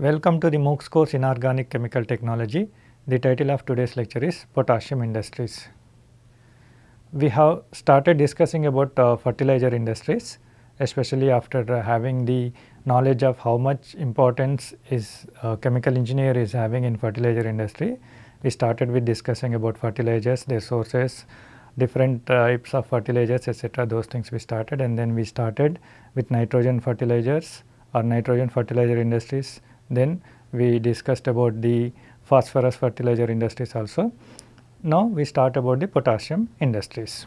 Welcome to the MOOCs course in Organic Chemical Technology. The title of today's lecture is Potassium Industries. We have started discussing about uh, fertilizer industries especially after uh, having the knowledge of how much importance is uh, chemical engineer is having in fertilizer industry. We started with discussing about fertilizers, their sources, different types of fertilizers etc. those things we started and then we started with nitrogen fertilizers or nitrogen fertilizer industries then we discussed about the phosphorus fertilizer industries also. Now we start about the potassium industries.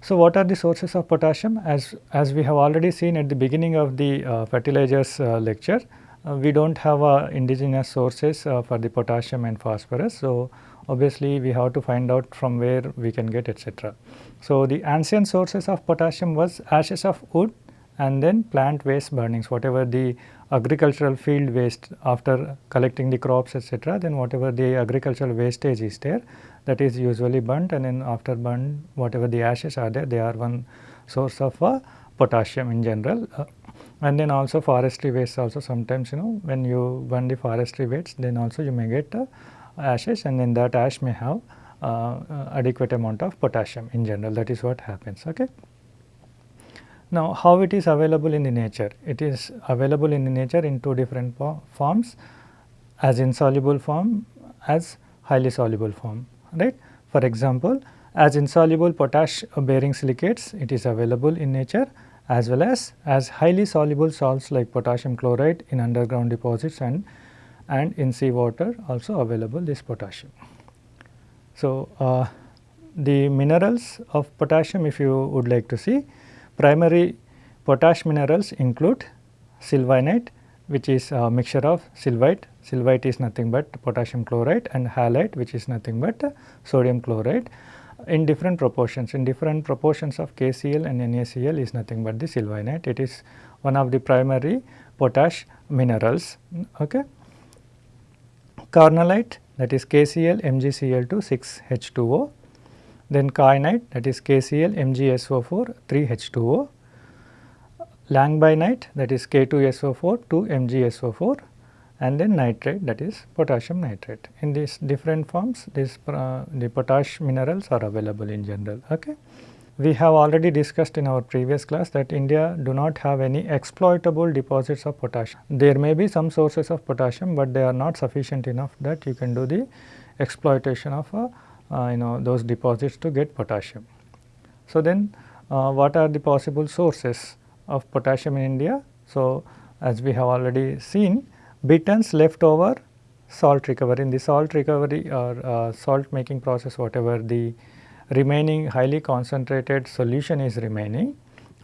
So what are the sources of potassium? As, as we have already seen at the beginning of the uh, fertilizers uh, lecture, uh, we do not have uh, indigenous sources uh, for the potassium and phosphorus. So obviously we have to find out from where we can get etc. So the ancient sources of potassium was ashes of wood and then plant waste burnings whatever the agricultural field waste after collecting the crops etc. then whatever the agricultural wastage is there that is usually burnt and then after burn whatever the ashes are there they are one source of uh, potassium in general uh, and then also forestry waste also sometimes you know when you burn the forestry waste then also you may get uh, ashes and then that ash may have uh, uh, adequate amount of potassium in general that is what happens okay. Now, how it is available in the nature? It is available in the nature in two different forms as insoluble form as highly soluble form right. For example, as insoluble potash bearing silicates it is available in nature as well as as highly soluble salts like potassium chloride in underground deposits and and in sea water also available this potassium. So, uh, the minerals of potassium if you would like to see Primary potash minerals include sylvinite which is a mixture of sylvite, sylvite is nothing but potassium chloride and halite which is nothing but sodium chloride in different proportions. In different proportions of KCl and NaCl is nothing but the sylvinite. It is one of the primary potash minerals. Okay. Carnallite that is KCl MgCl2 6H2O then kainite that is KCl MgSO4 3H2O, langbeinite that is K2SO4 2MgSO4 and then nitrate that is potassium nitrate. In these different forms this uh, the potash minerals are available in general. Okay. We have already discussed in our previous class that India do not have any exploitable deposits of potassium. There may be some sources of potassium, but they are not sufficient enough that you can do the exploitation of a you know those deposits to get potassium. So, then uh, what are the possible sources of potassium in India? So, as we have already seen Bittern's leftover salt recovery in the salt recovery or uh, salt making process whatever the remaining highly concentrated solution is remaining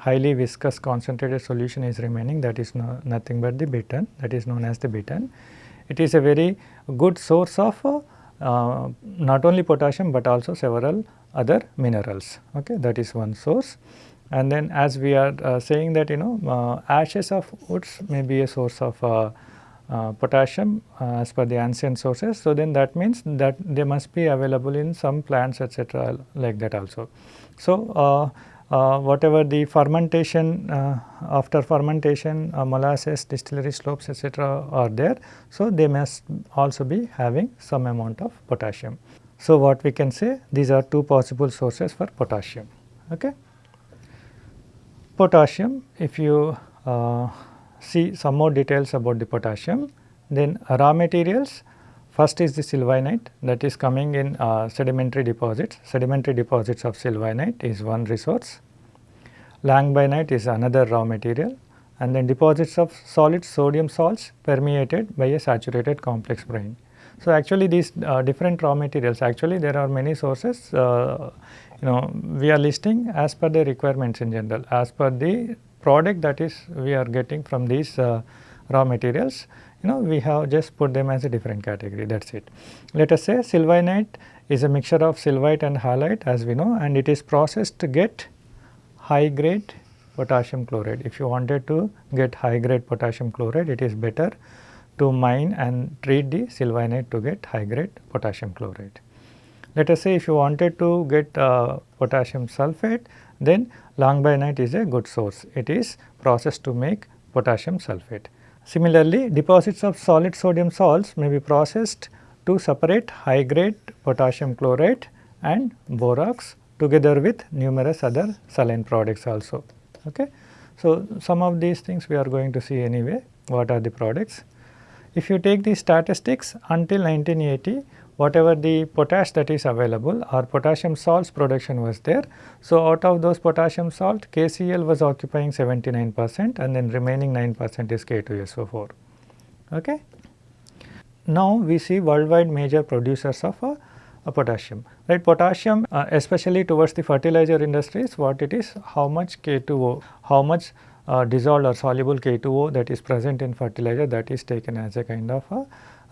highly viscous concentrated solution is remaining that is no, nothing but the bittern that is known as the Bitton. It is a very good source of uh, uh, not only potassium, but also several other minerals okay that is one source. And then as we are uh, saying that you know uh, ashes of woods may be a source of uh, uh, potassium as per the ancient sources. So, then that means that they must be available in some plants etc., like that also. So, uh, whatever the fermentation uh, after fermentation uh, molasses distillery slops etc., are there. So, they must also be having some amount of potassium. So, what we can say these are two possible sources for potassium. Okay. Potassium if you uh, see some more details about the potassium then raw materials First is the sylvinite that is coming in uh, sedimentary deposits. Sedimentary deposits of sylvinite is one resource. Langbeinite is another raw material and then deposits of solid sodium salts permeated by a saturated complex brine. So, actually these uh, different raw materials actually there are many sources uh, you know we are listing as per the requirements in general as per the product that is we are getting from these uh, raw materials you know we have just put them as a different category that is it. Let us say sylvinite is a mixture of sylvite and halite as we know and it is processed to get high grade potassium chloride. If you wanted to get high grade potassium chloride it is better to mine and treat the sylvinite to get high grade potassium chloride. Let us say if you wanted to get uh, potassium sulphate then langbeinite is a good source. It is processed to make potassium sulphate. Similarly, deposits of solid sodium salts may be processed to separate high grade potassium chloride and borax together with numerous other saline products also. Okay. So, some of these things we are going to see anyway what are the products. If you take the statistics until 1980 whatever the potash that is available or potassium salts production was there. So, out of those potassium salt KCl was occupying 79 percent and then remaining 9 percent is K2SO4. Okay. Now, we see worldwide major producers of uh, uh, potassium right potassium uh, especially towards the fertilizer industries what it is how much K2O how much uh, dissolved or soluble K2O that is present in fertilizer that is taken as a kind of a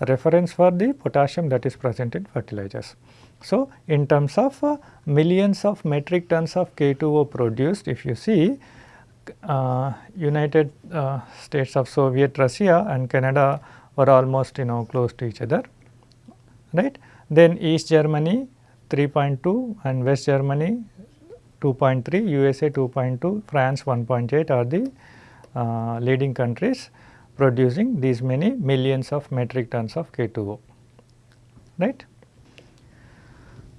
reference for the potassium that is present in fertilizers. So, in terms of uh, millions of metric tons of K2O produced if you see uh, United uh, States of Soviet Russia and Canada were almost you know close to each other right. Then East Germany 3.2 and West Germany 2.3, USA 2.2, France 1.8 are the uh, leading countries producing these many millions of metric tons of K2O, right.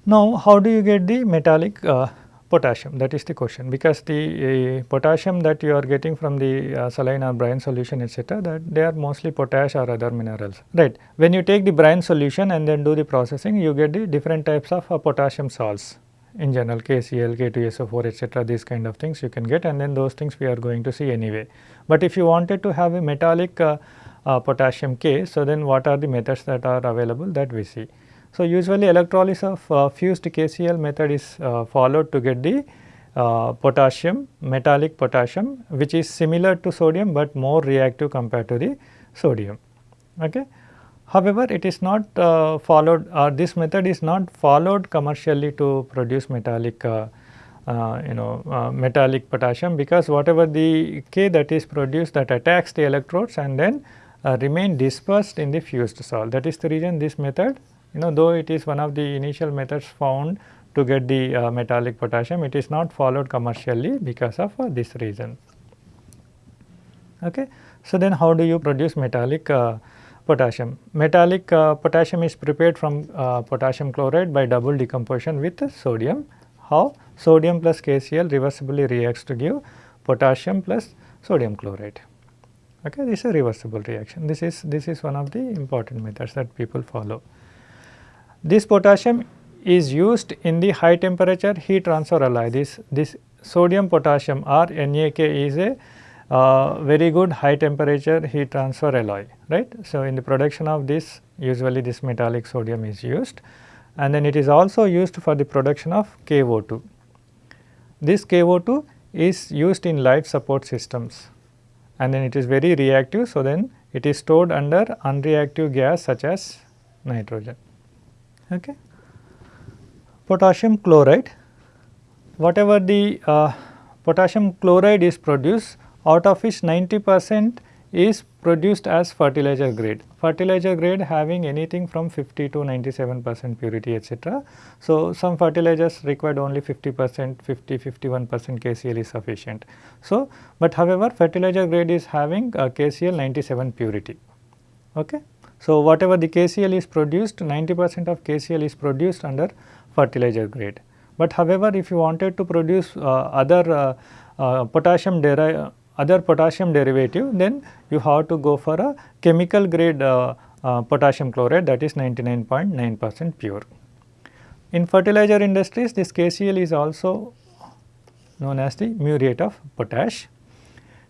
Now, how do you get the metallic uh, potassium that is the question because the uh, potassium that you are getting from the uh, saline or brine solution etc that they are mostly potash or other minerals right. When you take the brine solution and then do the processing you get the different types of uh, potassium salts in general KCl, K2SO4 etc these kind of things you can get and then those things we are going to see anyway. But if you wanted to have a metallic uh, uh, potassium K so then what are the methods that are available that we see. So, usually electrolysis of uh, fused KCl method is followed to get the uh, potassium metallic potassium which is similar to sodium, but more reactive compared to the sodium. Okay. However, it is not uh, followed or this method is not followed commercially to produce metallic uh, you know metallic potassium because whatever the K that is produced that attacks the electrodes and then remain dispersed in the fused salt. That is the reason this method you know though it is one of the initial methods found to get the uh, metallic potassium it is not followed commercially because of uh, this reason. Okay. So, then how do you produce metallic uh, potassium? Metallic uh, potassium is prepared from uh, potassium chloride by double decomposition with sodium. How? Sodium plus KCl reversibly reacts to give potassium plus sodium chloride. Okay, this is a reversible reaction. This is this is one of the important methods that people follow. This potassium is used in the high temperature heat transfer alloy. This, this sodium potassium or NaK is a uh, very good high temperature heat transfer alloy, right. So, in the production of this usually this metallic sodium is used and then it is also used for the production of KO2. This KO2 is used in life support systems and then it is very reactive. So, then it is stored under unreactive gas such as nitrogen. Okay. Potassium chloride, whatever the uh, potassium chloride is produced out of which 90 percent is produced as fertilizer grade. Fertilizer grade having anything from 50 to 97 percent purity etc. So, some fertilizers required only 50 percent, 50, 51 percent KCl is sufficient. So, but however fertilizer grade is having uh, KCl 97 purity. Okay. So, whatever the KCl is produced 90 percent of KCl is produced under fertilizer grade. But however, if you wanted to produce uh, other uh, uh, potassium other potassium derivative then you have to go for a chemical grade uh, uh, potassium chloride that is 99.9 percent pure. In fertilizer industries this KCl is also known as the muriate of potash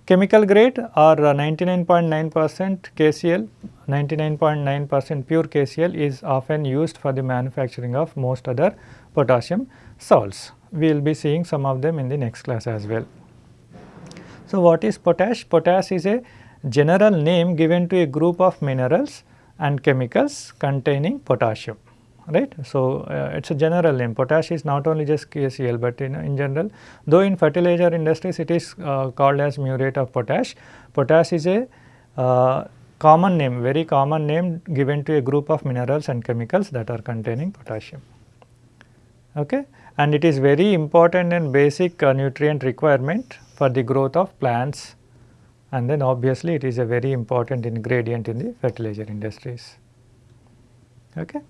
Chemical grade or 99.9 percent KCl, 99.9 percent pure KCl is often used for the manufacturing of most other potassium salts. We will be seeing some of them in the next class as well. So, what is potash? Potash is a general name given to a group of minerals and chemicals containing potassium right. So, uh, it is a general name potash is not only just KCl, but in, in general though in fertilizer industries it is uh, called as muriate of potash. Potash is a uh, common name very common name given to a group of minerals and chemicals that are containing potassium. Okay. And it is very important and basic uh, nutrient requirement for the growth of plants and then obviously it is a very important ingredient in the fertilizer industries. Okay.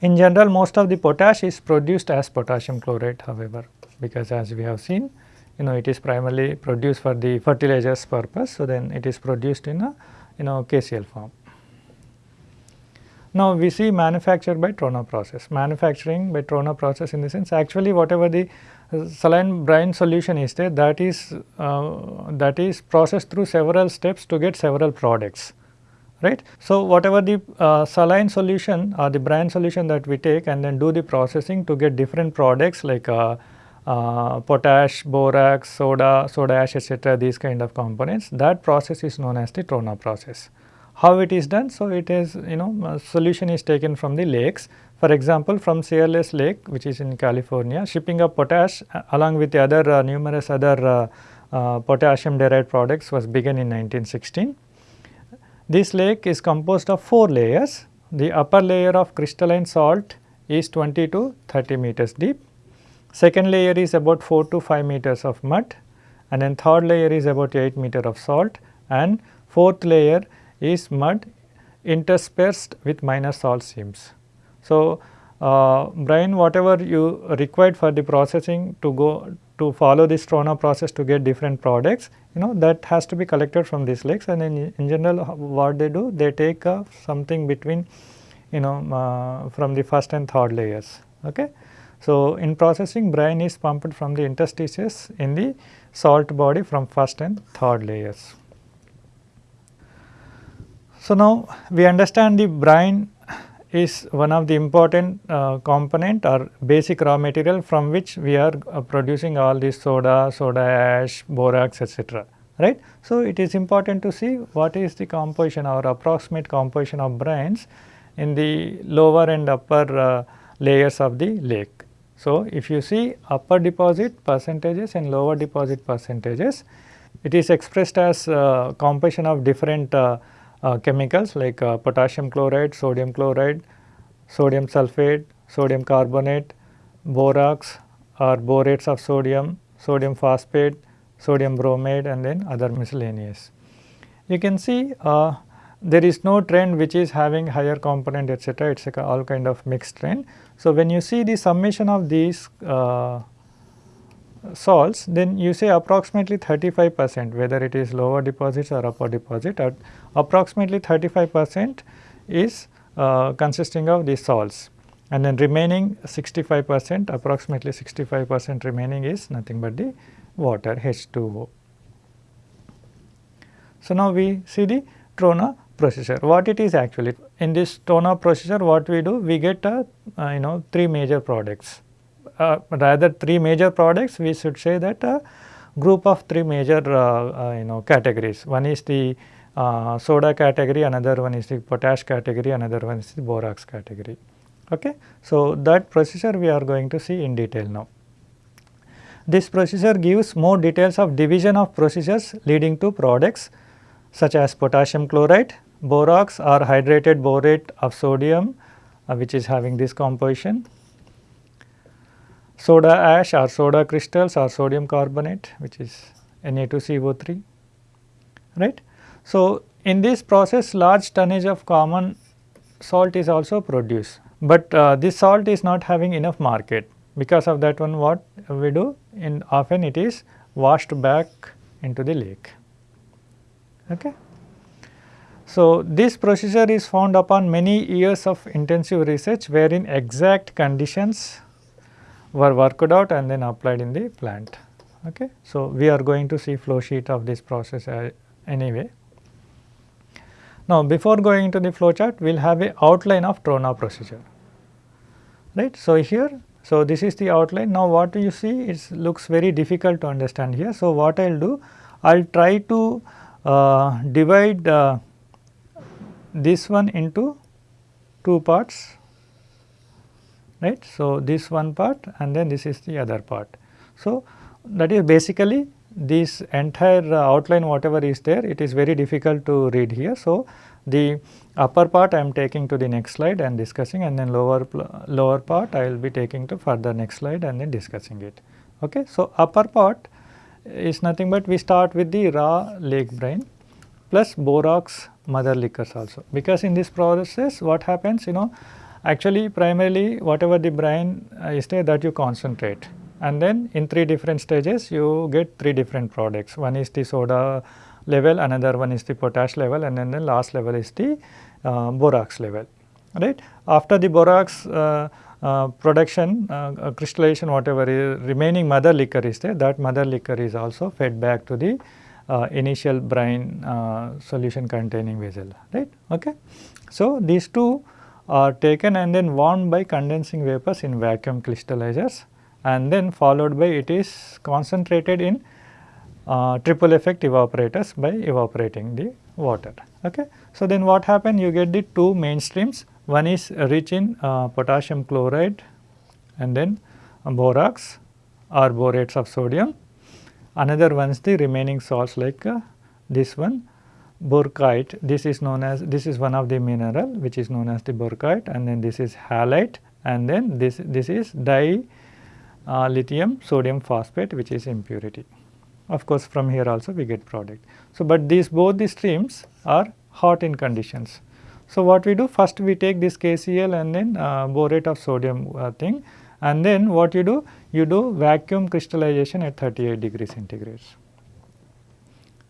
In general most of the potash is produced as potassium chloride however, because as we have seen you know it is primarily produced for the fertilizers purpose. So, then it is produced in a you know KCl form. Now, we see manufacture by Trona process, manufacturing by Trona process in the sense actually whatever the saline brine solution is there that is uh, that is processed through several steps to get several products right. So, whatever the uh, saline solution or the brine solution that we take and then do the processing to get different products like uh, uh, potash, borax, soda, soda ash etc. these kind of components that process is known as the Trona process. How it is done? So, it is you know solution is taken from the lakes for example, from Searles Lake which is in California shipping of potash uh, along with the other uh, numerous other uh, uh, potassium derived products was begun in 1916. This lake is composed of 4 layers. The upper layer of crystalline salt is 20 to 30 meters deep. Second layer is about 4 to 5 meters of mud and then third layer is about 8 meter of salt and fourth layer is mud interspersed with minor salt seams. So, uh, brine whatever you required for the processing to go to follow this Trona process to get different products you know that has to be collected from these lakes and in, in general what they do they take uh, something between you know uh, from the first and third layers. Okay. So, in processing brine is pumped from the interstices in the salt body from first and third layers. So, now we understand the brine is one of the important uh, component or basic raw material from which we are uh, producing all this soda, soda ash, borax etc. right. So, it is important to see what is the composition or approximate composition of brines in the lower and upper uh, layers of the lake. So, if you see upper deposit percentages and lower deposit percentages, it is expressed as uh, composition of different uh, chemicals like uh, potassium chloride, sodium chloride, sodium sulphate, sodium carbonate, borax or borates of sodium, sodium phosphate, sodium bromide and then other miscellaneous. You can see uh, there is no trend which is having higher component etc. it is all kind of mixed trend. So, when you see the summation of these uh, salts then you say approximately 35 percent whether it is lower deposits or upper deposit at approximately 35 percent is uh, consisting of these salts and then remaining 65 percent approximately 65 percent remaining is nothing but the water H2O. So, now we see the Trona processor. what it is actually in this Trona processor what we do we get a uh, you know three major products rather three major products we should say that a group of three major uh, uh, you know categories. One is the soda category, another one is the potash category, another one is the borax category. Okay. So, that procedure we are going to see in detail now. This procedure gives more details of division of procedures leading to products such as potassium chloride, borax or hydrated borate of sodium uh, which is having this composition soda ash or soda crystals or sodium carbonate which is Na2CO3 right. So, in this process large tonnage of common salt is also produced, but uh, this salt is not having enough market because of that one what we do in often it is washed back into the lake. Okay. So, this procedure is found upon many years of intensive research wherein exact conditions were worked out and then applied in the plant. Okay. So, we are going to see flow sheet of this process uh, anyway. Now, before going into the flow chart, we will have a outline of Trona procedure, right. So, here, so this is the outline. Now, what do you see it looks very difficult to understand here. So, what I will do, I will try to uh, divide uh, this one into two parts right. So, this one part and then this is the other part. So, that is basically this entire uh, outline whatever is there it is very difficult to read here. So, the upper part I am taking to the next slide and discussing and then lower lower part I will be taking to further next slide and then discussing it. Okay. So, upper part is nothing but we start with the raw lake brine plus borax mother liquors also because in this process what happens you know actually primarily whatever the brine uh, is there that you concentrate. And then in three different stages you get three different products. One is the soda level another one is the potash level and then the last level is the uh, borax level right? After the borax uh, uh, production uh, uh, crystallization whatever is remaining mother liquor is there that mother liquor is also fed back to the initial brine solution containing vessel right? Okay? So these two are taken and then warmed by condensing vapors in vacuum crystallizers and then followed by it is concentrated in uh, triple effect evaporators by evaporating the water. Okay. So, then what happen you get the two mainstreams one is rich in uh, potassium chloride and then borax or borates of sodium. Another one is the remaining salts like uh, this one Burkeite. This is known as this is one of the mineral which is known as the Burkeite and then this is halite and then this this is di uh, lithium sodium phosphate which is impurity. Of course, from here also we get product. So, but these both the streams are hot in conditions. So, what we do first we take this KCl and then uh, borate of sodium uh, thing and then what you do? You do vacuum crystallization at 38 degrees centigrade.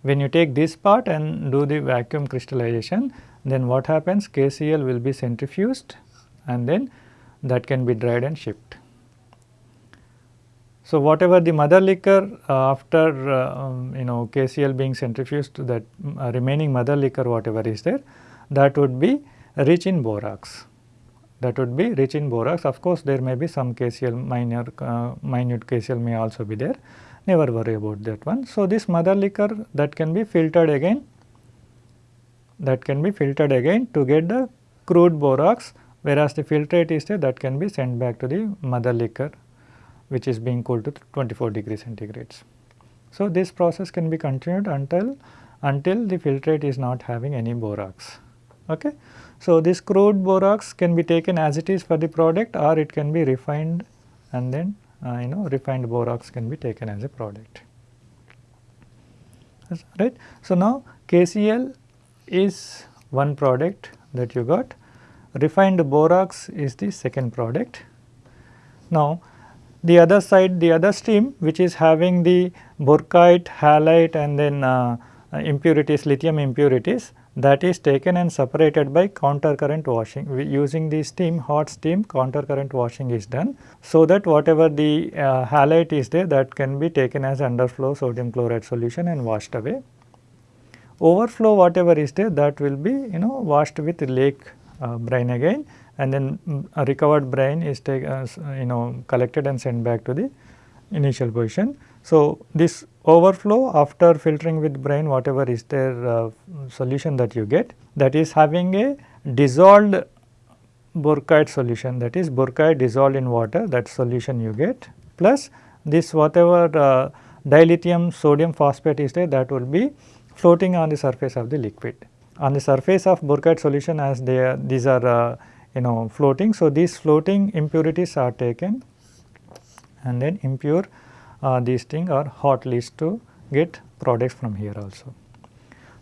When you take this part and do the vacuum crystallization then what happens KCl will be centrifuged and then that can be dried and shipped. So, whatever the mother liquor uh, after uh, um, you know KCl being centrifuged that uh, remaining mother liquor whatever is there that would be rich in borax. That would be rich in borax. Of course, there may be some KCl minor, uh, minute KCl may also be there. Never worry about that one. So, this mother liquor that can be filtered again, that can be filtered again to get the crude borax, whereas the filtrate is there that can be sent back to the mother liquor, which is being cooled to 24 degree centigrades. So, this process can be continued until until the filtrate is not having any borax. Okay. So, this crude borax can be taken as it is for the product or it can be refined and then uh, you know refined borax can be taken as a product. Right. So, now KCl is one product that you got, refined borax is the second product. Now, the other side the other stream which is having the burkeite, halite and then uh, impurities lithium impurities that is taken and separated by counter current washing. We using the steam hot steam counter current washing is done. So, that whatever the uh, halite is there that can be taken as underflow sodium chloride solution and washed away. Overflow whatever is there that will be you know washed with lake uh, brine again and then mm, recovered brine is taken uh, you know collected and sent back to the initial position. So, this overflow after filtering with brine whatever is their uh, solution that you get that is having a dissolved burkeite solution that is burkeite dissolved in water that solution you get plus this whatever uh, dilithium sodium phosphate is there that will be floating on the surface of the liquid. On the surface of burkeite solution as they are these are uh, you know floating. So, these floating impurities are taken and then impure uh, these things are hot leads to get products from here also.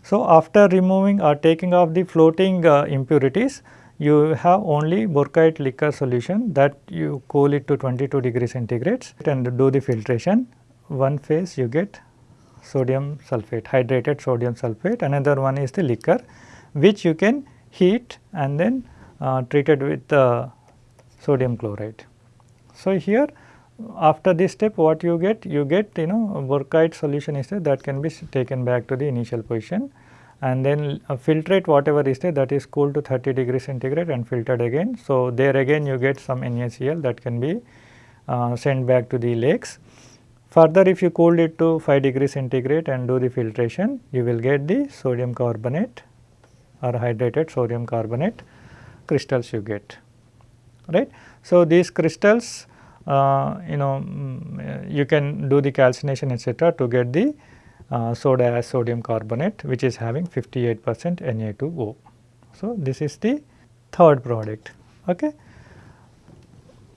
So, after removing or taking off the floating uh, impurities, you have only burkeite liquor solution that you cool it to 22 degree centigrades and do the filtration. One phase you get sodium sulphate, hydrated sodium sulphate, another one is the liquor which you can heat and then uh, treated with uh, sodium chloride. So, here after this step what you get? You get you know burkeite solution is there that can be taken back to the initial position and then uh, filtrate whatever is there that is cooled to 30 degree centigrade and filtered again. So, there again you get some NaCl that can be uh, sent back to the lakes. Further if you cool it to 5 degree centigrade and do the filtration you will get the sodium carbonate or hydrated sodium carbonate crystals you get right. So, these crystals you know mm, you can do the calcination etc., to get the uh, soda ash sodium carbonate which is having 58 percent Na2O. So, this is the third product. Okay.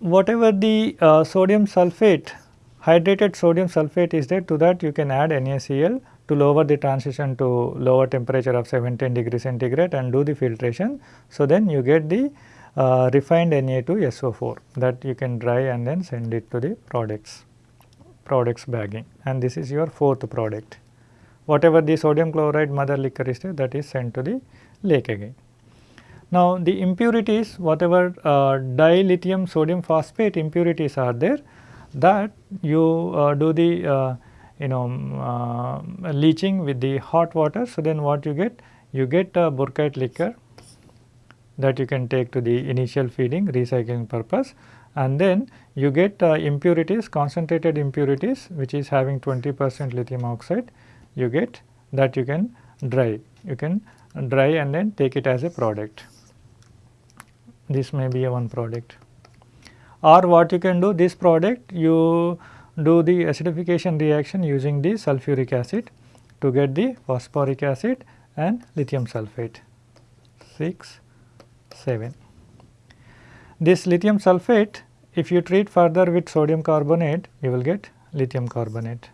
Whatever the uh, sodium sulphate hydrated sodium sulphate is there to that you can add NaCl to lower the transition to lower temperature of 17 degree centigrade and do the filtration. So, then you get the uh, refined Na2SO4 that you can dry and then send it to the products products bagging and this is your fourth product. Whatever the sodium chloride mother liquor is there that is sent to the lake again. Now, the impurities whatever uh, dilithium sodium phosphate impurities are there that you uh, do the uh, you know uh, leaching with the hot water. So, then what you get? You get a Burkeite liquor that you can take to the initial feeding recycling purpose. And then you get uh, impurities concentrated impurities which is having 20 percent lithium oxide. You get that you can dry. You can dry and then take it as a product. This may be a one product. Or what you can do this product you do the acidification reaction using the sulfuric acid to get the phosphoric acid and lithium sulphate 6 7 this lithium sulphate if you treat further with sodium carbonate you will get lithium carbonate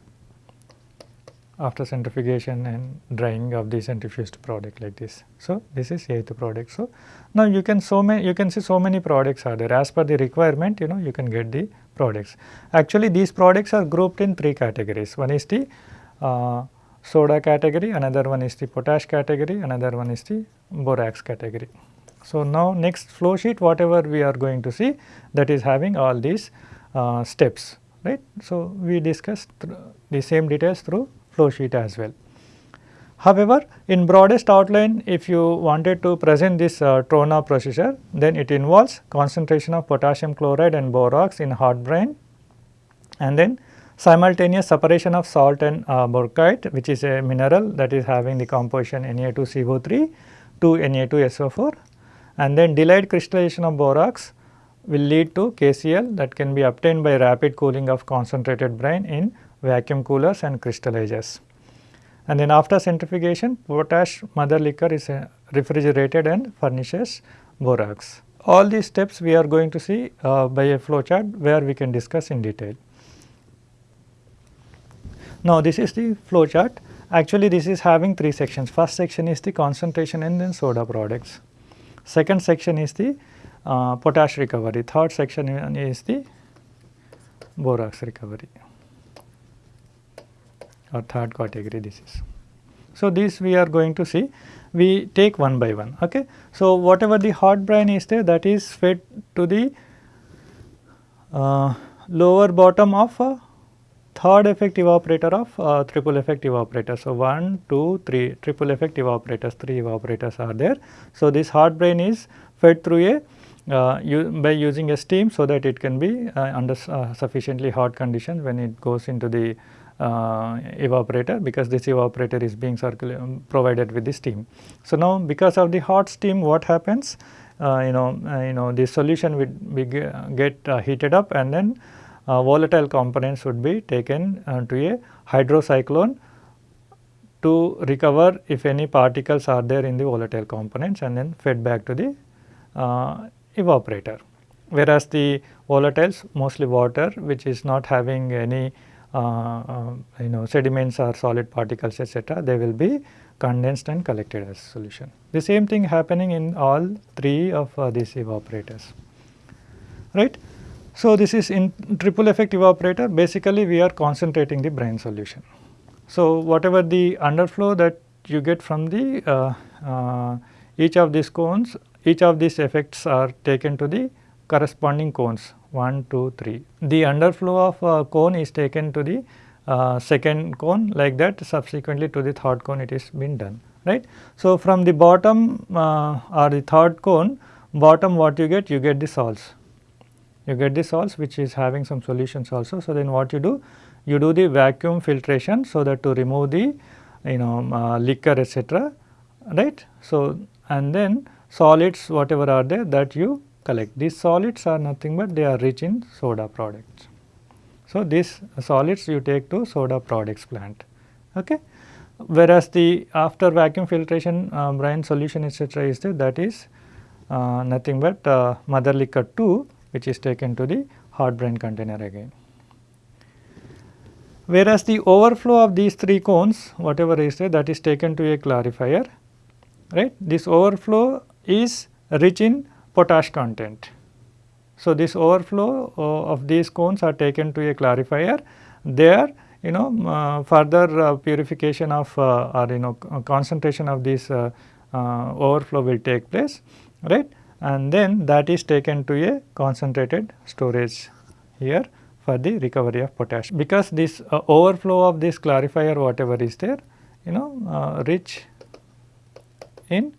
after centrifugation and drying of the centrifuged product like this. So, this is eighth product. So, now you can so many you can see so many products are there as per the requirement you know you can get the products. Actually these products are grouped in three categories. One is the uh, soda category, another one is the potash category, another one is the borax category. So, now next flow sheet whatever we are going to see that is having all these uh, steps right. So, we discussed the same details through flow sheet as well. However, in broadest outline if you wanted to present this uh, Trona procedure then it involves concentration of potassium chloride and borax in hot brine and then simultaneous separation of salt and uh, Burkeite which is a mineral that is having the composition Na2CO3 to Na2SO4 and then delayed crystallization of borax will lead to KCl that can be obtained by rapid cooling of concentrated brine in vacuum coolers and crystallizers. And then after centrifugation potash mother liquor is uh, refrigerated and furnishes borax. All these steps we are going to see uh, by a flow chart where we can discuss in detail. Now, this is the flow chart actually this is having three sections first section is the concentration and then soda products. Second section is the uh, potash recovery, third section is the borax recovery or third category this is. So, this we are going to see we take one by one. Okay. So, whatever the hot brine is there that is fed to the uh, lower bottom of a third effect evaporator of uh, triple effective evaporator. So, 1, 2, 3 triple effect evaporators, 3 evaporators are there. So, this hot brine is fed through a uh, by using a steam so that it can be uh, under uh, sufficiently hot conditions when it goes into the uh, evaporator because this evaporator is being um, provided with the steam. So, now because of the hot steam what happens uh, you know you know the solution would be get heated up and then uh, volatile components would be taken uh, to a hydrocyclone to recover if any particles are there in the volatile components and then fed back to the uh, evaporator. Whereas, the volatiles mostly water which is not having any uh, uh, you know sediments or solid particles etc., they will be condensed and collected as solution. The same thing happening in all three of uh, these evaporators right. So, this is in triple effect evaporator basically we are concentrating the brine solution. So, whatever the underflow that you get from the uh, uh, each of these cones each of these effects are taken to the corresponding cones 1, 2, 3. The underflow of cone is taken to the uh, second cone like that subsequently to the third cone it is been done right. So, from the bottom uh, or the third cone bottom what you get you get the salts you get the salts which is having some solutions also. So, then what you do? You do the vacuum filtration so that to remove the you know uh, liquor etc. right. So, and then solids whatever are there that you collect. These solids are nothing but they are rich in soda products. So, these solids you take to soda products plant. Okay. Whereas, the after vacuum filtration uh, brine solution etc. is there that is uh, nothing but uh, mother liquor 2 which is taken to the hot brine container again. whereas the overflow of these 3 cones whatever is there that is taken to a clarifier right. This overflow is rich in potash content. So, this overflow uh, of these cones are taken to a clarifier there you know uh, further uh, purification of uh, or you know concentration of this uh, uh, overflow will take place right and then that is taken to a concentrated storage here for the recovery of potash because this uh, overflow of this clarifier whatever is there you know uh, rich in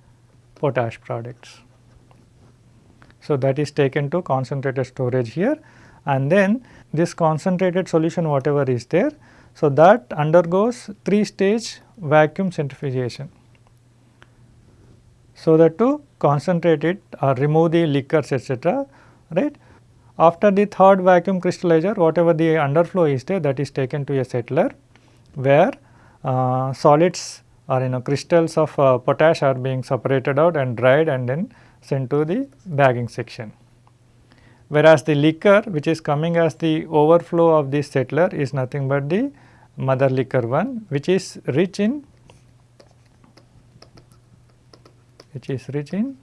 potash products. So, that is taken to concentrated storage here and then this concentrated solution whatever is there. So, that undergoes 3 stage vacuum centrifugation. So, that to concentrate it or remove the liquors etc. right. After the third vacuum crystallizer whatever the underflow is there that is taken to a settler where uh, solids or you know crystals of uh, potash are being separated out and dried and then sent to the bagging section. Whereas the liquor which is coming as the overflow of this settler is nothing but the mother liquor one which is rich in which is rich in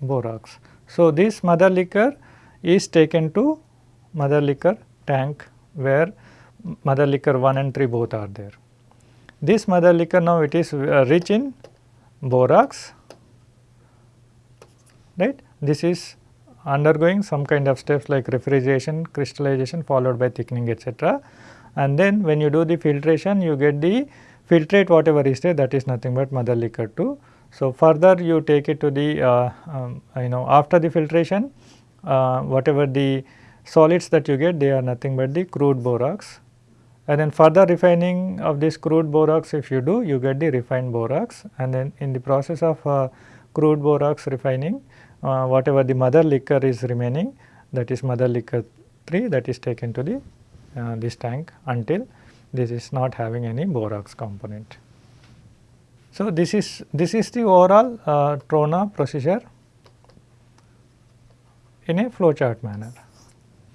borax. So, this mother liquor is taken to mother liquor tank where mother liquor 1 and 3 both are there. This mother liquor now it is uh, rich in borax right. This is undergoing some kind of steps like refrigeration, crystallization followed by thickening etc. And then when you do the filtration you get the filtrate whatever is there that is nothing but mother liquor 2. So, further you take it to the uh, um, you know after the filtration uh, whatever the solids that you get they are nothing but the crude borax and then further refining of this crude borax if you do you get the refined borax and then in the process of uh, crude borax refining uh, whatever the mother liquor is remaining that is mother liquor 3 that is taken to the uh, this tank until this is not having any borax component. So, this is this is the overall uh, Trona procedure in a flow chart manner.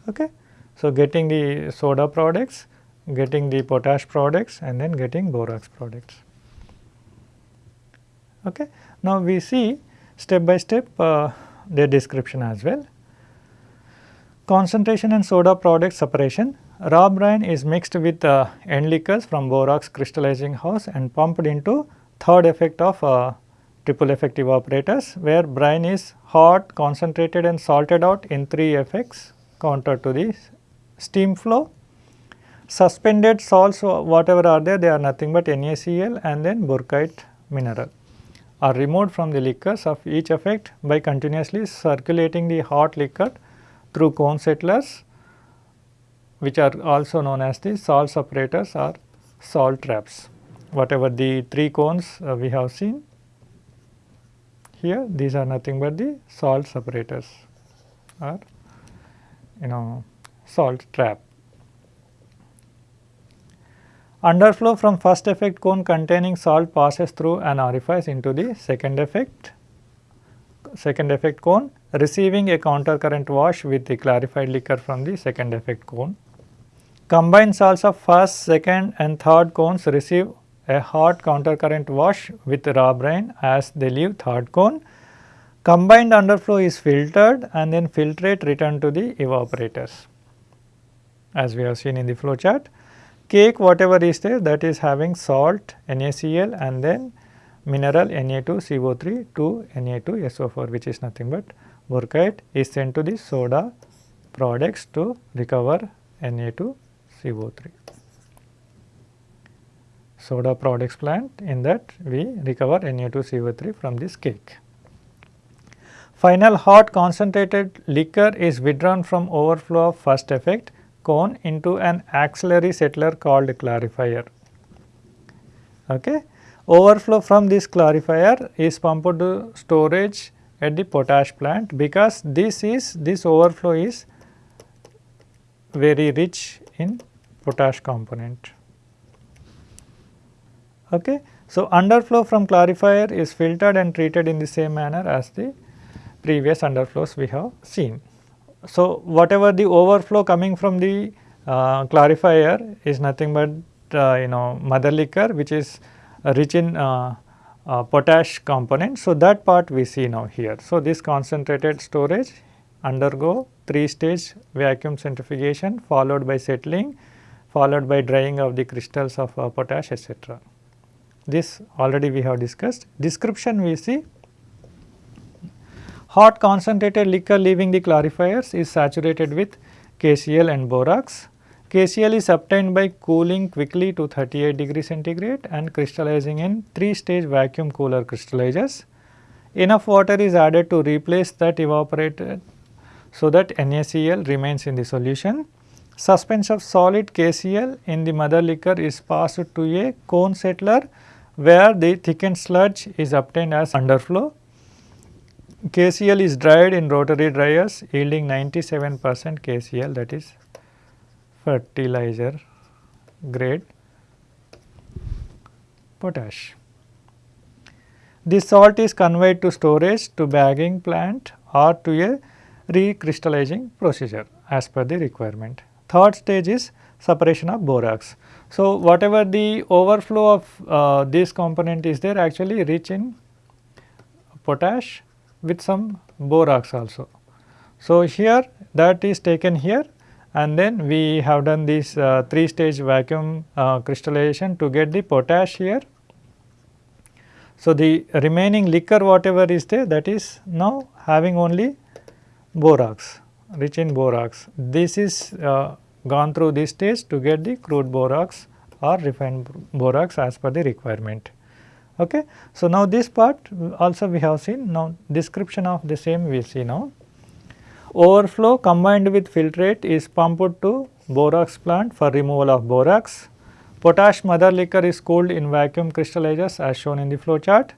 Okay. So, getting the soda products getting the potash products and then getting borax products. Okay. Now, we see step by step uh, their description as well. Concentration and soda product separation. Raw brine is mixed with uh, end liquors from borax crystallizing house and pumped into third effect of uh, triple effect evaporators where brine is hot, concentrated and salted out in 3 effects counter to the steam flow Suspended salts whatever are there they are nothing but NaCl and then Burkeite mineral are removed from the liquors of each effect by continuously circulating the hot liquor through cone settlers which are also known as the salt separators or salt traps. Whatever the 3 cones uh, we have seen here these are nothing but the salt separators or you know salt trap. Underflow from first effect cone containing salt passes through an orifice into the second effect second effect cone receiving a counter current wash with the clarified liquor from the second effect cone. Combined salts of first, second and third cones receive a hot counter current wash with raw brine as they leave third cone. Combined underflow is filtered and then filtrate returned to the evaporators as we have seen in the flow chart cake whatever is there that is having salt NaCl and then mineral Na2CO3 to Na2SO4 which is nothing but Burkeite is sent to the soda products to recover Na2CO3. Soda products plant in that we recover Na2CO3 from this cake. Final hot concentrated liquor is withdrawn from overflow of first effect cone into an auxiliary settler called clarifier. Okay. Overflow from this clarifier is pumped to storage at the potash plant because this is this overflow is very rich in potash component. Okay. So, underflow from clarifier is filtered and treated in the same manner as the previous underflows we have seen. So, whatever the overflow coming from the uh, clarifier is nothing but uh, you know mother liquor which is rich in uh, uh, potash component. So, that part we see now here. So, this concentrated storage undergo 3 stage vacuum centrifugation followed by settling followed by drying of the crystals of uh, potash etc. This already we have discussed. Description we see hot concentrated liquor leaving the clarifiers is saturated with KCl and borax KCl is obtained by cooling quickly to 38 degree centigrade and crystallizing in 3 stage vacuum cooler crystallizers. Enough water is added to replace that evaporated so that NaCl remains in the solution. Suspension of solid KCl in the mother liquor is passed to a cone settler where the thickened sludge is obtained as underflow. KCl is dried in rotary dryers yielding 97 percent KCl that is fertilizer grade potash. This salt is conveyed to storage to bagging plant or to a recrystallizing procedure as per the requirement. Third stage is separation of borax. So, whatever the overflow of uh, this component is there actually rich in potash with some borax also. So, here that is taken here and then we have done this uh, 3 stage vacuum uh, crystallization to get the potash here. So, the remaining liquor whatever is there that is now having only borax rich in borax. This is uh, gone through this stage to get the crude borax or refined borax as per the requirement. Okay. So, now this part also we have seen now description of the same we see now. Overflow combined with filtrate is pumped to borax plant for removal of borax. Potash mother liquor is cooled in vacuum crystallizers as shown in the flow chart.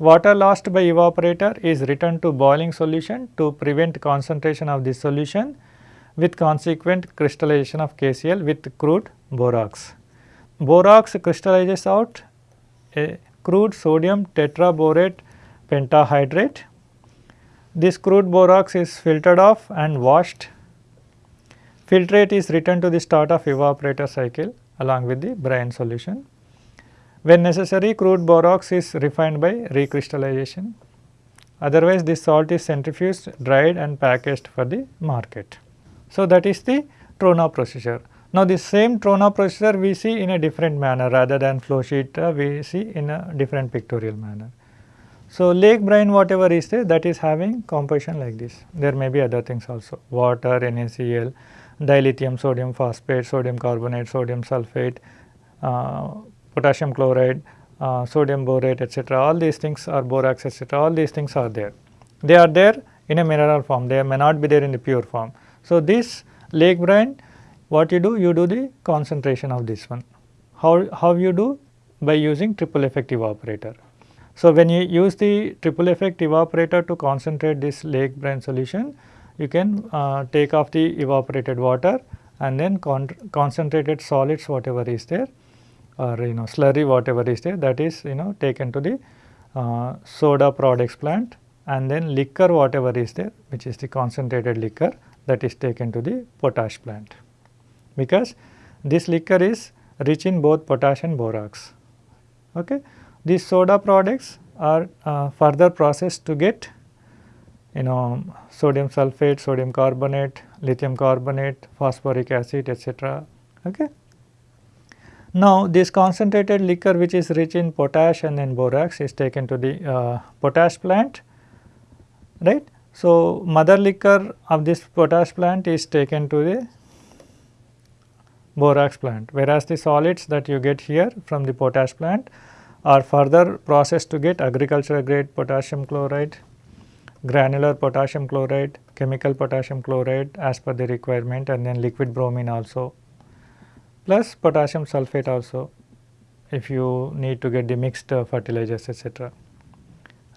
Water lost by evaporator is returned to boiling solution to prevent concentration of this solution with consequent crystallization of KCl with crude borax. Borax crystallizes out a crude sodium tetraborate pentahydrate this crude borax is filtered off and washed. Filtrate is returned to the start of evaporator cycle along with the brine solution. When necessary crude borax is refined by recrystallization. Otherwise this salt is centrifuged, dried and packaged for the market. So that is the Trona procedure. Now this same Trona procedure we see in a different manner rather than flow sheet uh, we see in a different pictorial manner. So, lake brine whatever is there that is having composition like this. There may be other things also water, NaCl, dilithium, sodium phosphate, sodium carbonate, sodium sulphate, uh, potassium chloride, uh, sodium borate etc. All these things are borax etc. All these things are there. They are there in a mineral form, they may not be there in the pure form. So, this lake brine what you do? You do the concentration of this one. How, how you do? By using triple effect evaporator. So, when you use the triple effect evaporator to concentrate this lake brine solution, you can uh, take off the evaporated water and then con concentrated solids whatever is there or you know slurry whatever is there that is you know taken to the uh, soda products plant and then liquor whatever is there which is the concentrated liquor that is taken to the potash plant because this liquor is rich in both potash and borax. Okay. These soda products are uh, further processed to get you know sodium sulphate, sodium carbonate, lithium carbonate, phosphoric acid etc. Okay. Now this concentrated liquor which is rich in potash and then borax is taken to the uh, potash plant right. So mother liquor of this potash plant is taken to the borax plant whereas the solids that you get here from the potash plant are further processed to get agricultural grade potassium chloride, granular potassium chloride, chemical potassium chloride as per the requirement and then liquid bromine also plus potassium sulphate also if you need to get the mixed fertilizers etc.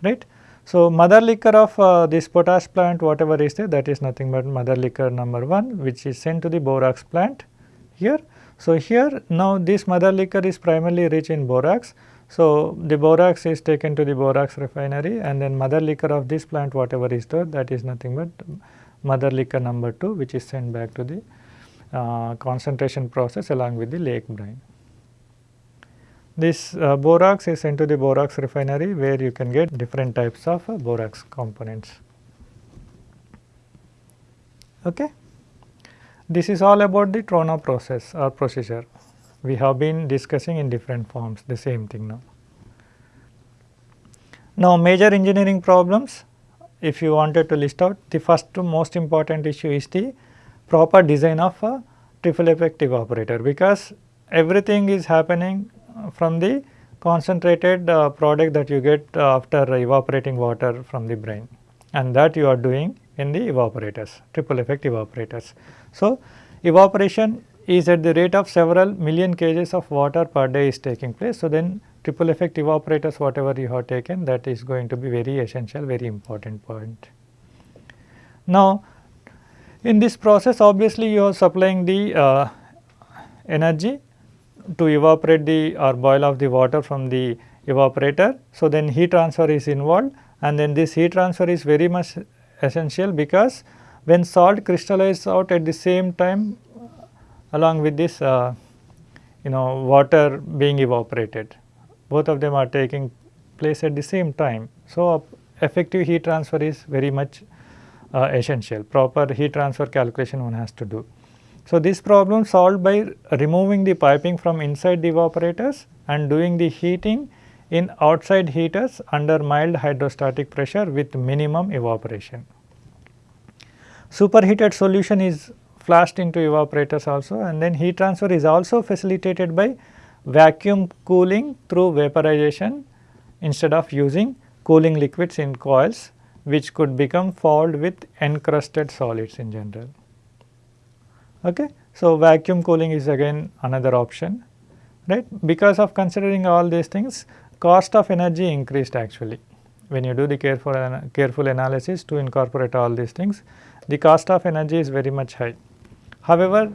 right. So, mother liquor of uh, this potash plant whatever is there that is nothing but mother liquor number 1 which is sent to the borax plant here. So, here now this mother liquor is primarily rich in borax so, the borax is taken to the borax refinery and then mother liquor of this plant whatever is there that is nothing but mother liquor number 2 which is sent back to the uh, concentration process along with the lake brine. This uh, borax is sent to the borax refinery where you can get different types of uh, borax components. Okay. This is all about the Trona process or procedure. We have been discussing in different forms the same thing now. Now major engineering problems if you wanted to list out the first most important issue is the proper design of a triple effect evaporator because everything is happening from the concentrated uh, product that you get uh, after evaporating water from the brine and that you are doing in the evaporators triple effect evaporators. So, evaporation is at the rate of several million kgs of water per day is taking place. So, then triple effect evaporators whatever you have taken that is going to be very essential very important point. Now, in this process obviously you are supplying the uh, energy to evaporate the or boil off the water from the evaporator. So, then heat transfer is involved and then this heat transfer is very much essential because when salt crystallizes out at the same time along with this uh, you know water being evaporated both of them are taking place at the same time. So, effective heat transfer is very much uh, essential proper heat transfer calculation one has to do. So, this problem solved by removing the piping from inside the evaporators and doing the heating in outside heaters under mild hydrostatic pressure with minimum evaporation. Superheated solution is flashed into evaporators also and then heat transfer is also facilitated by vacuum cooling through vaporization instead of using cooling liquids in coils which could become fouled with encrusted solids in general. Okay. So, vacuum cooling is again another option right because of considering all these things cost of energy increased actually when you do the careful careful analysis to incorporate all these things the cost of energy is very much high. However,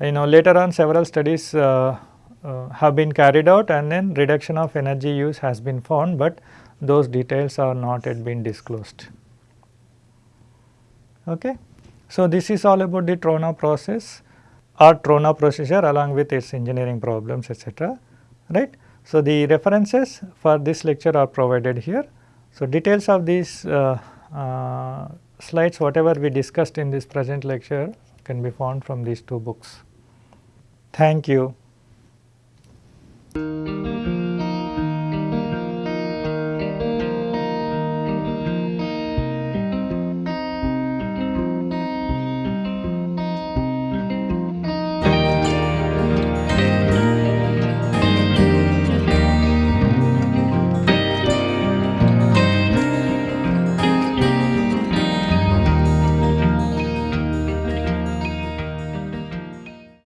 you know later on several studies uh, uh, have been carried out and then reduction of energy use has been found, but those details are not yet been disclosed. Okay. So, this is all about the Trona process or Trona procedure along with its engineering problems etc. right. So, the references for this lecture are provided here. So, details of these uh, uh, slides whatever we discussed in this present lecture can be found from these two books. Thank you.